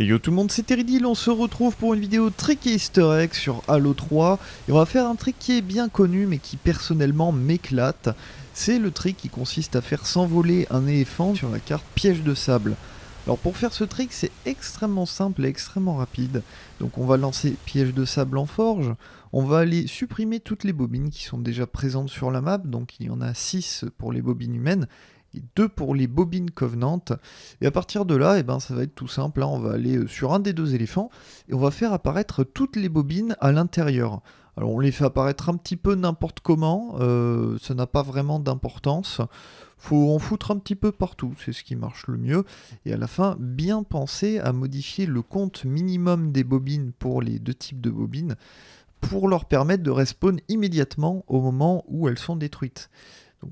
Et yo tout le monde, c'est Teridil, on se retrouve pour une vidéo trick et easter egg sur Halo 3. Et on va faire un trick qui est bien connu mais qui personnellement m'éclate. C'est le trick qui consiste à faire s'envoler un éléphant sur la carte piège de sable. Alors pour faire ce trick, c'est extrêmement simple et extrêmement rapide. Donc on va lancer piège de sable en forge, on va aller supprimer toutes les bobines qui sont déjà présentes sur la map, donc il y en a 6 pour les bobines humaines, et deux pour les bobines Covenant. Et à partir de là, eh ben, ça va être tout simple. Hein. On va aller euh, sur un des deux éléphants et on va faire apparaître toutes les bobines à l'intérieur. Alors on les fait apparaître un petit peu n'importe comment, euh, ça n'a pas vraiment d'importance. Faut en foutre un petit peu partout, c'est ce qui marche le mieux. Et à la fin, bien penser à modifier le compte minimum des bobines pour les deux types de bobines pour leur permettre de respawn immédiatement au moment où elles sont détruites.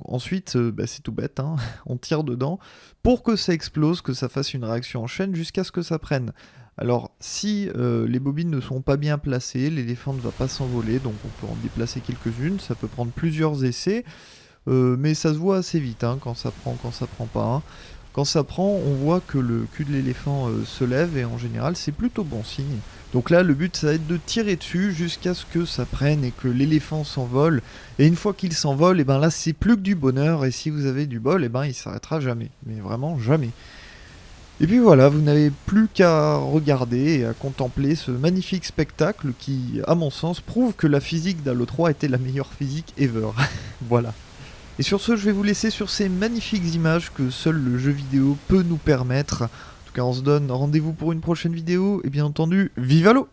Ensuite, euh, bah, c'est tout bête, hein. on tire dedans pour que ça explose, que ça fasse une réaction en chaîne jusqu'à ce que ça prenne. Alors si euh, les bobines ne sont pas bien placées, l'éléphant ne va pas s'envoler, donc on peut en déplacer quelques-unes, ça peut prendre plusieurs essais, euh, mais ça se voit assez vite hein, quand ça prend, quand ça prend pas. Hein. Quand ça prend, on voit que le cul de l'éléphant euh, se lève et en général c'est plutôt bon signe. Donc là le but ça va être de tirer dessus jusqu'à ce que ça prenne et que l'éléphant s'envole. Et une fois qu'il s'envole, et eh ben là c'est plus que du bonheur et si vous avez du bol, et eh ben il s'arrêtera jamais. Mais vraiment jamais. Et puis voilà, vous n'avez plus qu'à regarder et à contempler ce magnifique spectacle qui, à mon sens, prouve que la physique d'Halo 3 était la meilleure physique ever. voilà. Et sur ce, je vais vous laisser sur ces magnifiques images que seul le jeu vidéo peut nous permettre. En tout cas, on se donne rendez-vous pour une prochaine vidéo, et bien entendu, vive Halo